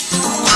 Oh.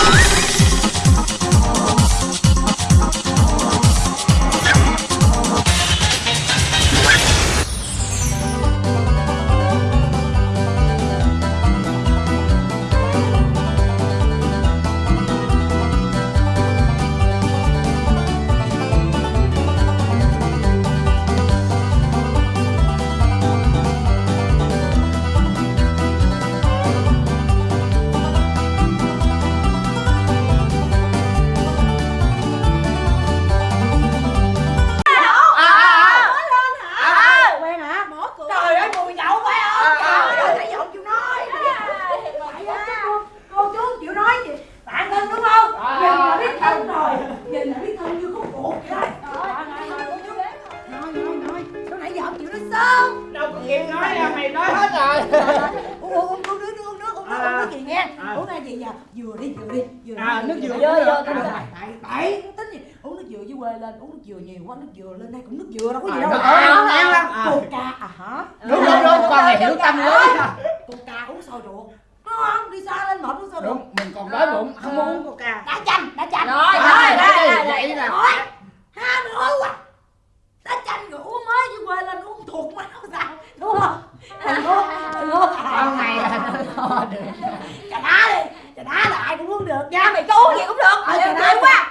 Nước uống nước gì nghe À. uống ra gì giờ vừa đi vừa đi vừa À, nước dừa đi. được. À, bảy tính gì. Uống nước dừa với quê lên uống nước dừa nhiều quá nước dừa lên đây cũng nước dừa đâu có gì À, đâu. nó ăn, ăn lắm. À. coca à hả? Đúng đúng đúng. Con này hiểu tâm lý coca uống sôi ruột ngon đi xa lên mệt uống sôi ruột mình còn đói bụng. Không muốn uống coca đã chanh đã chanh. Rồi, rồi, rồi, vậy Thôi, ha nữa quá. Đã chanh rồi uống mới với quê lên uống thuộc máu sao. Đúng không đừng uống đừng uống con này được. Trà đá đi trà đá là ai cũng uống được nha. Mày có uống gì cũng được. ờ trà Đều đá quá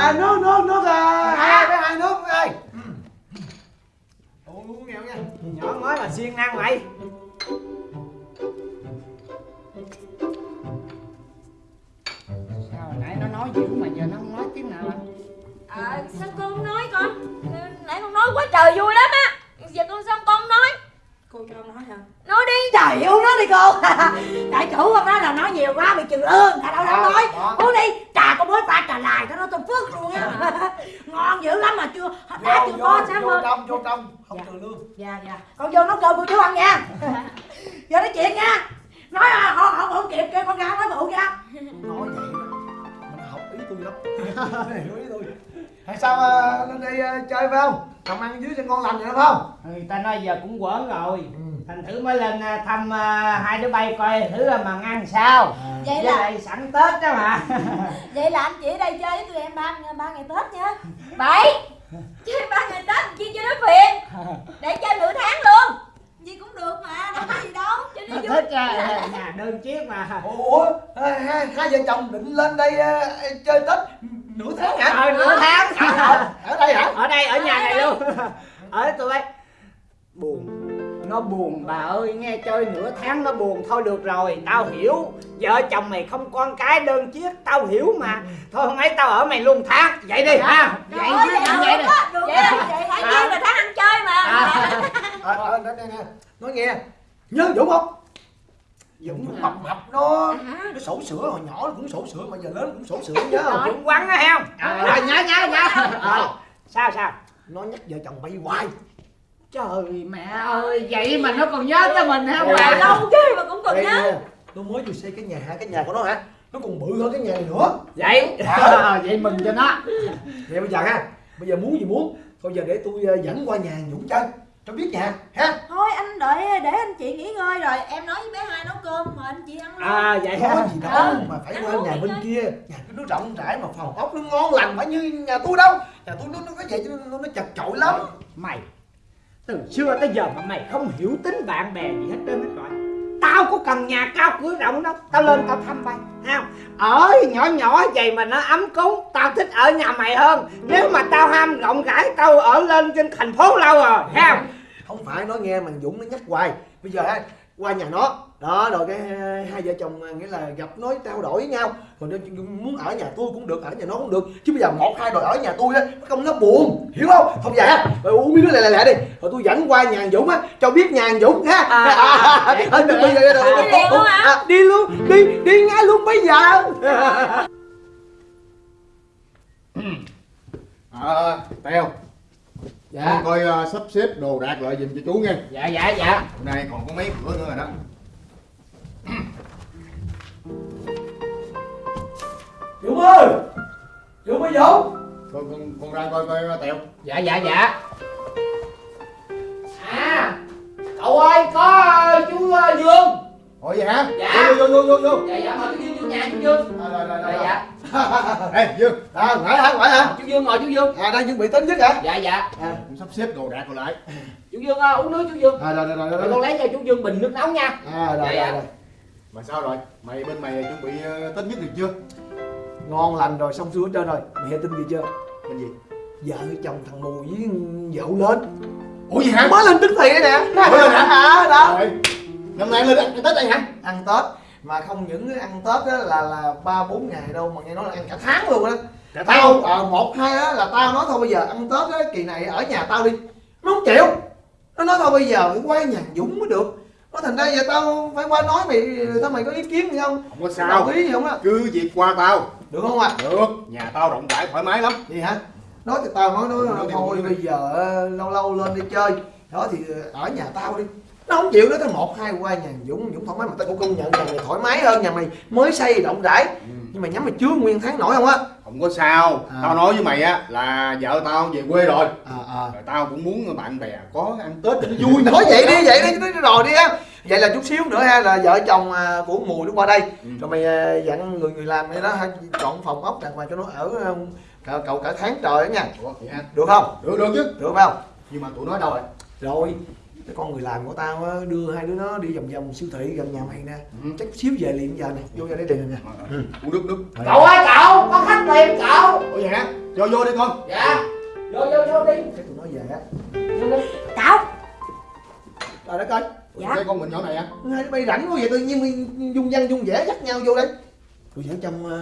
à nước nước nước à, hai cái hai nước ơi uống uống nghèo nha. Nhỏ mới mà siêng năng vậy. Sao nãy nó nói dữ mà giờ nó không nói tiếng nào anh À, sao con không nói con? Nãy con nói quá trời vui lắm á. Giờ con sao con không nói? Cô cho ông nói hả? Nói đi. trời uống nó đi cô. Đại chủ không nói là nói nhiều quá bị trừ lương tại đâu Đó, nói. uống đi trà có mới pha trà lại cho nó tôi phước luôn á. Ngon dữ lắm mà chưa đã vô chưa có sáng vô trong vô trong không Dạ. trừ lương. Dạ dạ. Con vô nấu cơm cô chú ăn nha. Giờ nói chuyện nha. Nói à, không không không kịp kêu con ra nói bự ra nói vậy đó mình học ý tôi lắm. Nó hiểu ý tôi. Hay sao à, lên đây à, chơi phải không làm ăn dưới cho ngon lành vậy đúng không người ta nói giờ cũng quẩn rồi ừ. thành thử mới lên à, thăm à, hai đứa bay coi thử là mà ăn sao Vậy với là lại sẵn tết đó mà vậy là anh chị ở đây chơi với tụi em ba ba ngày Tết nha. Bảy. Chơi ba ngày Tết chi cho nó phiền. Để chơi nửa tháng luôn. Gì cũng được mà, đâu có gì đâu. Cho nó vui. thích à, nhà đơn chiếc mà. Ủa hai, vợ chồng định lên đây à, chơi tết nửa tháng hả? Ờ nửa tháng. Ở, ở đây hả? Ở đây ở nhà này luôn. Ở tụi bay. Buồn nó buồn bà ơi nghe chơi nửa tháng nó buồn thôi được rồi tao hiểu. Vợ chồng mày không con cái đơn chiếc tao hiểu mà. Thôi hôm ấy tao ở mày luôn tháng vậy đi ha. Vậy chứ vậy đi Vậy vậy tháng À. là tháng ăn chơi mà. À. ờ ờ nói nghe nhớ dũng không? Dũng nó mập mập nó nó sổ sữa hồi nhỏ nó cũng sổ sữa mà giờ lớn cũng sổ sữa nhớ không? Dũng quăng á heo rồi nhớ nhớ nhớ. Rồi sao sao? Nó nhắc vợ chồng bay hoài trời mẹ ơi vậy mà nó còn nhớ tới mình hả bà? Lâu chứ mà cũng còn nhớ. nó mới vừa xây cái nhà cái nhà của nó hả? Nó còn bự hơn cái nhà này nữa. Vậy? Ờ, vậy mừng cho nó. Vậy bây giờ ha bây giờ muốn gì muốn. Thôi giờ để tôi ờ, dẫn qua nhà dũng chơi cho biết nhà ha. Thôi anh đợi để anh chị nghỉ ngơi rồi. Em nói với bé hai nấu cơm mà anh chị ăn luôn. à vậy có hả gì đâu Ừ, mà phải qua nhà bên chơi. kia. Nhà tôi nó rộng rãi mà phòng ốc nó ngon lành phải như nhà tôi đâu. Nhà tôi nó nó có vậy cho nên nó, nó chật chội lắm. Mày từ xưa tới giờ mà mày không hiểu tính bạn bè gì hết trơn hết rồi tao có cần nhà cao cửa rộng đâu tao lên tao thăm mày không? ở nhỏ nhỏ vậy mà nó ấm cúng, tao thích ở nhà mày hơn nếu mà tao ham rộng rãi, tao ở lên trên thành phố lâu rồi không? không phải nói nghe mà dũng nó nhắc hoài bây giờ qua nhà nó đó rồi cái hai- hai vợ chồng à, nghĩa là gặp nói trao đổi với nhau. Còn muốn ở nhà tôi cũng được ở nhà nó cũng được. Chứ bây giờ một hai đòi ở nhà tôi á nó không nó buồn hiểu không? Không vậy ha rồi uống miếng nước lẹ lẹ lẹ đi. Rồi tôi dẫn qua nhà dũng á cho biết nhà dũng ha. À, à, hả? à, đi luôn đi đi ngay luôn bây giờ. Ờ, Teo dạ. Con coi ờ, sắp xếp đồ đạc lại giùm cho chú nghe. Dạ dạ dạ. Hôm nay còn có mấy cửa nữa rồi đó Dũng ơi! Dũng ơi Dũng! Con, con, con ra coi coi Teo dạ dạ dạ. À cậu ơi có chú ờ, dương. Ủa vậy hả? Dạ. Vô vô vô vô vô. Dạ dạ mời chú dương vô nhà chú dương. Rồi rồi rồi dạ rồi. dạ. Ê Dương À ngoại hả ngoại hả? Chú dương ngồi chú dương. À đang chuẩn bị tính nhất hả? Dạ dạ. À sắp xếp đồ đạc rồi lại. Chú dương ờ, uống nước chú dương. À rồi rồi rồi rồi. Rồi con lấy cho chú dương bình nước nóng nha. À rồi Dạ, dạ. rồi rồi Mà sao rồi? Mày bên mày chuẩn bị ờ, Tết nhất được chưa? Ngon lành rồi xong xuôi hết trơn rồi Mẹ tin gì chưa Bên gì? Vợ chồng thằng Mùi với dậu lên Ủa gì hả? Mới lên thì đây nè Mới lên hả? À đó Rồi Năm nay lên ăn Tết đây hả? ăn Tết mà không những ăn Tết á là là ba bốn ngày đâu mà nghe nói là ăn cả tháng luôn á Cả tao ờ, một hai á là tao nói thôi bây giờ ăn Tết á kỳ này ở nhà tao đi nó không chịu nó nói thôi bây giờ phải qua nhà Dũng mới được nó thành ra giờ tao phải qua nói mày tao mày có ý kiến gì không? Không có Đồng sao ý gì không á? Cứ việc qua tao. Được không ạ? Được. Nhà tao rộng rãi thoải mái lắm. Gì hả? Nói thì tao nói nói thôi bây giờ ờ, lâu lâu lên đi chơi. Đó thì ở nhà tao đi nó không chịu nữa tới một hai qua nhà Dũng Dũng thoải mái mà tao cũng công nhận nhà mày thoải mái hơn nhà mày mới xây rộng rãi. Nhưng mà nhắm mày chưa nguyên tháng nổi không á? Không có sao. À. Tao nói với mày á là vợ tao về quê rồi. À à. Rồi tao cũng muốn bạn bè có ăn Tết cho vui nói vậy đi vậy đi nói rồi đi á. Vậy là chút xíu nữa ha là vợ chồng à, của mùi nó qua đây. Ừ. rồi mày à, dặn người người làm này đó chọn phòng ốc đàng hoàng cho nó ở à, cậu, cậu cả tháng trời đó nha. Ủa, vậy được không? Được được chứ. Được không? Nhưng mà tụi nó đâu rồi? rồi cái con người làm của tao á, đưa hai đứa nó đi vòng vòng siêu thị gần nhà mày nè. Ừ. chắc xíu về liền giờ nè vô ra đây tiền nè. Ừ. Uống nước nước. Cậu ơi cậu! Có khách tìm cậu! Ủa vậy hả? Cho vô đi con. Dạ. Vô vô vô đi. Cái tụi nó về á. Vô đi. Cậu! Trời đất ơi Dạ. Cái con mình nhỏ này á. Hai đứa bay rảnh quá vậy tự nhiên mày dung văn dung vẻ dắt nhau vô đây. Rồi vợ chồng à,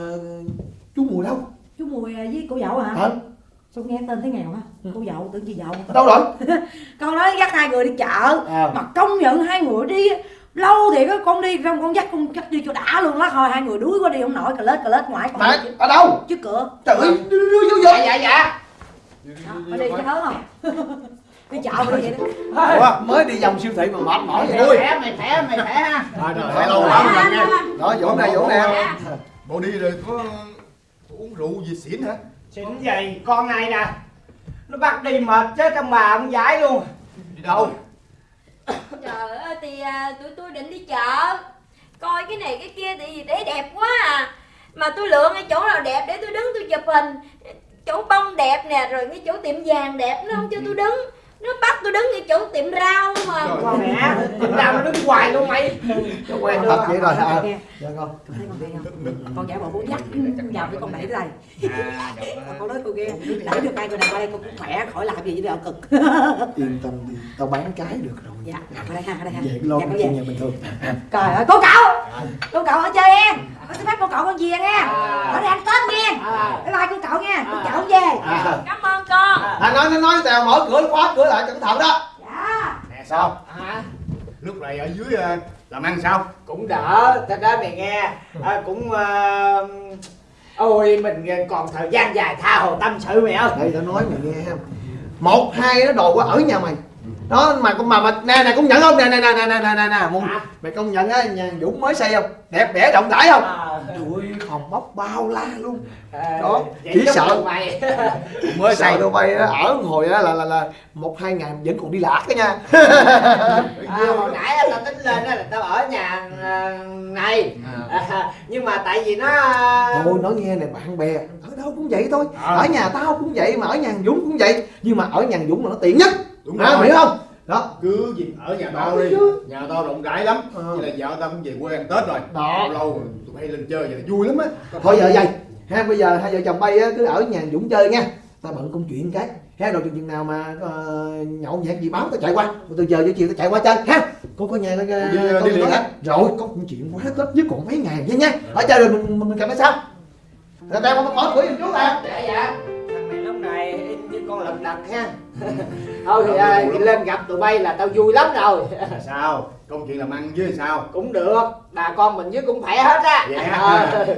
chú mùi đâu? Chú mùi à, với cô dậu hả? Hả? Sao nghe tên thấy nghèo hả cô dậu tưởng chị dậu đâu rồi? Con nói dắt hai người đi chợ. À. Mà công nhận hai người đi lâu thì có con đi xong con dắt con dắt đi cho đã luôn đó thôi hai người đuối quá đi không nổi cà lết cà lết ngoài. Còn mà ở đâu? Trước cửa. Trời ơi đưa đưa vô vô dạ dạ dạ. Phải đi cho hớn không? Đi chợ mà đi vậy đó. Ủa? mới đi vòng siêu thị mà mệt mỏi vậy mày khỏe mày khỏe mày khỏe. Ha ơi, lâu lắm rồi. Nghe đó vũ nè vũ nè Bộ đi rồi có uống rượu gì xỉn hả? xịn vậy con này nè nó bắt đi mệt chứ trong bà ông giải luôn. Đi đâu? trời ơi thì à, tụi tôi định đi chợ. Coi cái này cái kia thì để đẹp quá à. Mà tôi lựa ngay chỗ nào đẹp để tôi đứng tôi chụp hình. Chỗ bông đẹp nè rồi cái chỗ tiệm vàng đẹp nó không cho tôi đứng nó bắt tôi đứng ngay chỗ tiệm rau mà. Trời. mẹ tìm ra nó đứng hoài luôn mày. Nó quen thật vậy rồi à. Nghe, dạ con. Con thấy con ghê không? Con giả bộ muốn dắt vào cái con đẩy đây. À được con nói cô ghê. Đẩy được hai người này qua đây con cũng khỏe khỏi làm gì với đâu cực. Yên tâm đi tao bán cái được rồi. Dạ ở đây ha ở đây ha. Cái lo Dạ, chuyện nhà bình thường trời ơi cô cậu! Cô cậu ở chơi em. Có xin phép cô cậu con về nghe. Ở đây ăn tết nghe. Bye bye cô cậu nha. Cô cậu về. Cảm ơn con à nói nói nói tao mở cửa khóa cửa lại cẩn thận đó. Dạ. Nè sao? à Lúc này ở dưới ờ, làm ăn sao? cũng đỡ thật ra mày nghe. À, cũng ờ, ôi mình còn thời gian dài tha hồ tâm sự mày ơi đây tao nói mày nghe không một hai nó đồ qua ở nhà mày đó mà con mà, mà nè nè công nhận không? Nè nè nè nè nè nè nè nè Hả? mày công nhận á nhà Dũng mới xây không? Đẹp đẽ rộng rãi không? À, trời ơi phòng bóc bao la luôn. À, Đó, chỉ sợ- mới xây đâu bay ở hồi á là là là một hai ngày vẫn còn đi lạc đó nha. À, hồi nãy tao tính lên á là tao ở nhà à, này. À, nhưng mà tại vì nó thôi nói nghe này bạn bè. Ở đâu cũng vậy thôi. À. ở nhà tao cũng vậy mà ở nhà Dũng cũng vậy. Nhưng mà ở nhà Dũng là nó tiện nhất Đúng à, rồi. hiểu không? Đó. Cứ việc ở nhà tao đi. chứ. Nhà tao rộng rãi lắm. Ờ. Với lại vợ tao cũng về quê ăn Tết rồi. Đó. Lâu lâu tụi bay lên chơi vậy là vui lắm á. Thôi giờ vậy. Ha bây giờ hai vợ chồng bay á, cứ ở nhà Dũng chơi nha. Tao bận công chuyện cái. Ha rồi chừng nào mà ờ, nhậu nhẹt gì báo tao chạy qua. Từ giờ tới chiều tao chạy qua chơi. Ha cô có nhà Đi, có đi liền hả? rồi có công chuyện quá tết nhất còn mấy ngày nha nha. Ở chơi rồi mình mình, mình gặp nó sao? Rồi tao mở mở cửa giùm chú ta dạ dạ. Thằng này lúc này im như con lật đật ha thôi thì à, lên gặp tụi bay là tao vui lắm rồi Là sao? Công chuyện làm ăn với sao? cũng được bà con mình với cũng khỏe hết á Ờ. hả?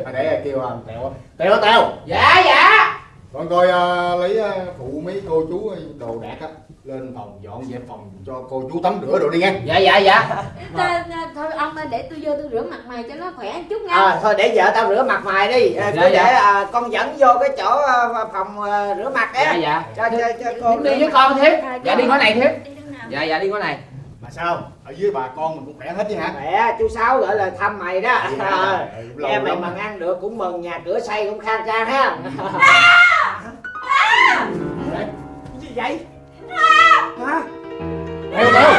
À, để kêu à, Tèo Tèo Tèo dạ dạ Còn coi à, lấy à, phụ mấy cô chú đồ đạc á lên phòng dọn dẹp phòng cho cô chú tắm rửa rồi đi nghe. dạ dạ dạ. Ta- thôi ông ơi, để tôi vô tôi rửa mặt mày cho nó khỏe một chút nha. À, thôi để vợ tao rửa mặt mày đi. À, Dạ, cứ dạ. để à, con dẫn vô cái chỗ à, phòng à, rửa mặt á. dạ. Dạ cho cho cho con đi với con thiếp. Dạ. Đi ngõ này thiếp. Dạ dạ đi ngõ này. Mà sao? Ở dưới bà con mình cũng khỏe hết chứ hả? mẹ chú sáu gửi lời thăm mày đó. Dạ, à, nghe mày mà ăn được cũng mừng nhà cửa xây cũng khang trang ha. Gì vậy hả? Theo theo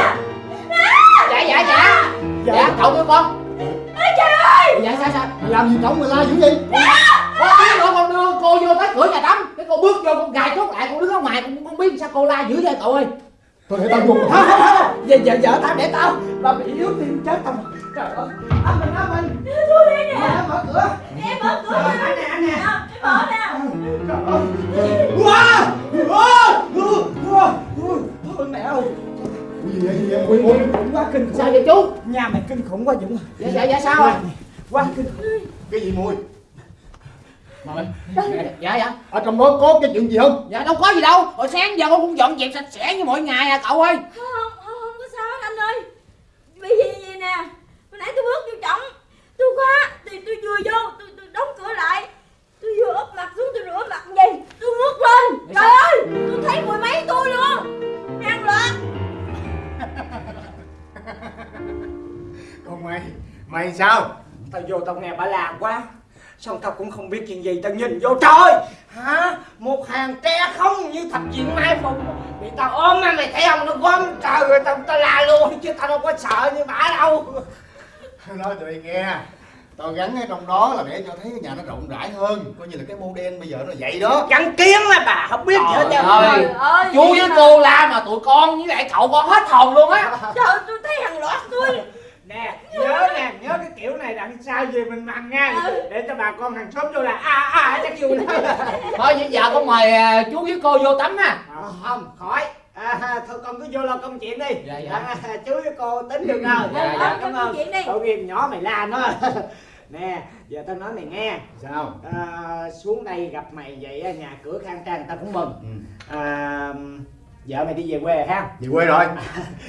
dạ dạ dạ. Dạ. Cậu đưa con. Trời ơi! Dạ sao sao? Mày làm gì cổng mày la dữ vậy? con biết rồi con đưa cô vô tới cửa nhà tắm. Cái cô bước vô con gài chốt lại con đứng ở ngoài con không biết sao cô la dữ vậy cậu ơi. Thôi để tao vô. Không không không giờ vợ tao để tao. Bà bị yếu tim chết tao. Trời ơi. Anh mình anh mình tôi đi nè. Mở mở cửa. Em mở cửa nè anh nè. Em mở nào trời ơi ơi Ui gì vậy? Gì vậy? Ui ui. quá kinh khủng sao vậy chú nhà mày kinh khủng quá dũng dạ dạ dạ sao à quá kinh khủng Cái gì mùi? Mời. dạ dạ Ở trong đó có cái chuyện gì không? dạ đâu có gì đâu hồi sáng giờ con cũng dọn dẹp sạch sẽ như mọi ngày à cậu ơi tao vô tao nghe bà làm quá. Xong tao cũng không biết chuyện gì tao nhìn vô trời! Hả? Một hàng tre không như thập diện mai phục. Bị tao ôm á mày thấy không? Nó gom trời rồi tao tao la luôn chứ tao đâu có sợ như bà đâu. Nói tụi mày nghe. Tao gắn ở trong đó là để cho thấy cái nhà nó rộng rãi hơn. Coi như là cái model bây giờ nó vậy đó. Gắn kiến mà bà không biết gì hết Trời trơn ơi. ơi. Chú với cô la mà tụi con với lại cậu con hết hồn luôn á. Trời ơi, tôi thấy hàng loạt tôi nè nhớ nè nhớ cái kiểu này đằng sau về mình mặc nha. Để cho bà con hàng xóm vô là à à chắc vui lắm thôi vậy giờ con mời à, chú với cô vô tắm ha. À, không khỏi. À, thôi con cứ vô lo công chuyện đi. Dạ, dạ. À, chú với cô tính được rồi. Dạ, dạ, cảm công ơn. chuyện đi. tội nghiệp nhỏ mày la nó. Nè giờ tao nói mày nghe. Sao? à, xuống đây gặp mày vậy á, nhà cửa khang trang tao cũng mừng. Ừ. à, vợ mày đi về quê ha? Về quê rồi.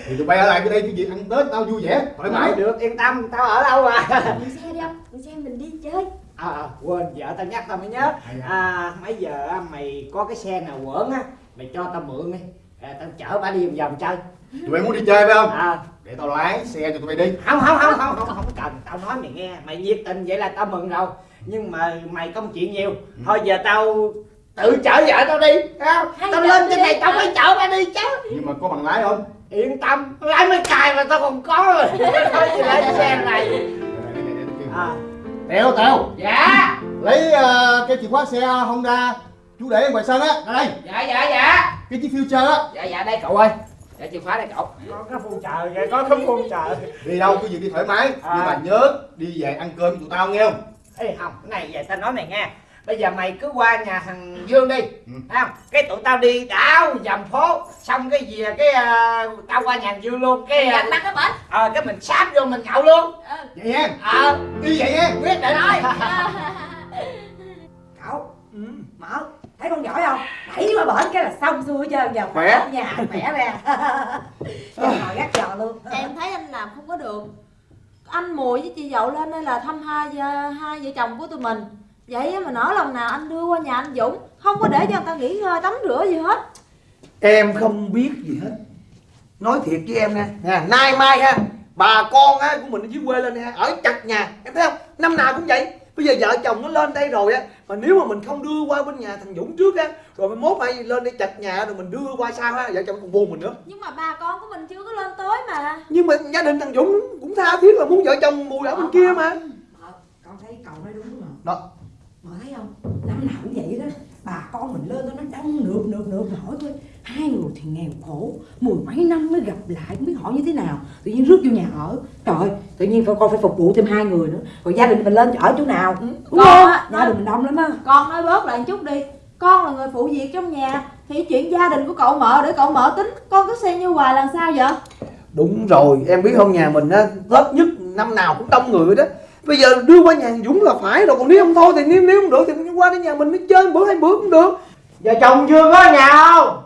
Thì tụi bay ở lại cái đây cái gì ăn Tết tao vui vẻ Thoải mái. Được yên tâm tao ở đâu à Mượn xe đi ông mượn xe mình đi chơi. À, à, quên vợ tao nhắc tao mới nhớ. À, mấy giờ á, mày có cái xe nào quẩn á mày cho tao mượn đi. À, tao chở bà đi vòng vòng chơi. Tụi bay muốn đi chơi phải không? à, Để tao lái xe cho tụi bay đi. Không không không không không không cần. Tao nói mày nghe mày nhiệt tình vậy là tao mừng rồi. Nhưng mà mày công chuyện nhiều. Thôi giờ tao tự chở vợ tao đi không? Tao lên trên này tao phải chở bà đi chứ. Nhưng mà có bằng lái không? yên tâm lái mấy cài mà tao còn có rồi. Thôi gì lấy xe này. Đây. à, Tèo Tèo dạ. Lấy ờ, cái chìa khóa xe Honda Chú để ở ngoài sân á. Ra đây. Dạ dạ dạ. Cái chiếc future á. Dạ dạ đây cậu ơi. Dạ chìa khóa đây cậu. Có cái phun trời kìa có cái phun trời. Đi đâu cứ việc đi thoải mái. À. Nhưng mà nhớ đi về ăn cơm với tụi tao nghe không? Ê không, cái này vậy tao nói mày nghe Bây giờ mày cứ qua nhà thằng Dương đi Ừ. Không? Cái tụi tao đi đảo dầm phố Xong cái gì cái à, tao qua nhà thằng Dương luôn Cái à, mặt cái bển. ờ, cái mình sáp vô mình nhậu luôn. Ừ. Vậy nha Ờ, Đi vậy nha quyết định. Rồi. Cậu ừ, mở. Thấy con giỏi không? Đẩy qua bển cái là xong xuôi hết trơn giờ. Khỏe. nhà khỏe nè. Giờ ngồi gác giò luôn. Em thấy anh làm không có được. Anh mùi với chị dậu lên đây là thăm hai gia- hai vợ chồng của tụi mình vậy mà nỡ lòng nào anh đưa qua nhà anh dũng không có để cho người ta nghỉ ngơi tắm rửa gì hết. Em không biết gì hết. Nói thiệt với em nha. Nha, Nay mai ha Bà con á, của mình ở dưới quê lên ha Ở chặt nhà Em thấy không? Năm nào cũng vậy. Bây giờ vợ chồng nó lên đây rồi á Mà nếu mà mình không đưa qua bên nhà thằng Dũng trước á Rồi mai mốt hay lên đây chặt nhà Rồi mình đưa qua sau ha Vợ chồng còn buồn mình nữa. Nhưng mà bà con của mình chưa có lên tới mà. Nhưng mà gia đình thằng Dũng cũng tha thiết là muốn vợ chồng mùi ở bên kia mà. Ờ, con thấy cậu nói đúng rồi Đó mà thấy không? Năm nào cũng vậy đó. Bà con mình lên đó nó đông nượt nượt nượt hỏi tôi hai người thì nghèo khổ mười mấy năm mới gặp lại không biết hỏi như thế nào? Tự nhiên rước vô nhà ở. Trời ơi, tự nhiên phải con phải phục vụ thêm hai người nữa. Rồi gia đình mình lên ở chỗ nào? Đúng Con không? á, gia đình mình đông lắm á. con nói bớt lại một chút đi. Con là người phụ việc trong nhà thì chuyện gia đình của cậu mợ để cậu mợ tính. Con cứ xem như hoài làm sao vậy? Đúng rồi em biết không nhà mình á Tết nhất năm nào cũng đông người đó Bây giờ đưa qua nhà Dũng là phải rồi, Còn nếu không thôi thì nếu nếu không được thì qua đến nhà mình mới chơi, bữa hai bữa cũng được. Giờ chồng chưa có ở nhà không?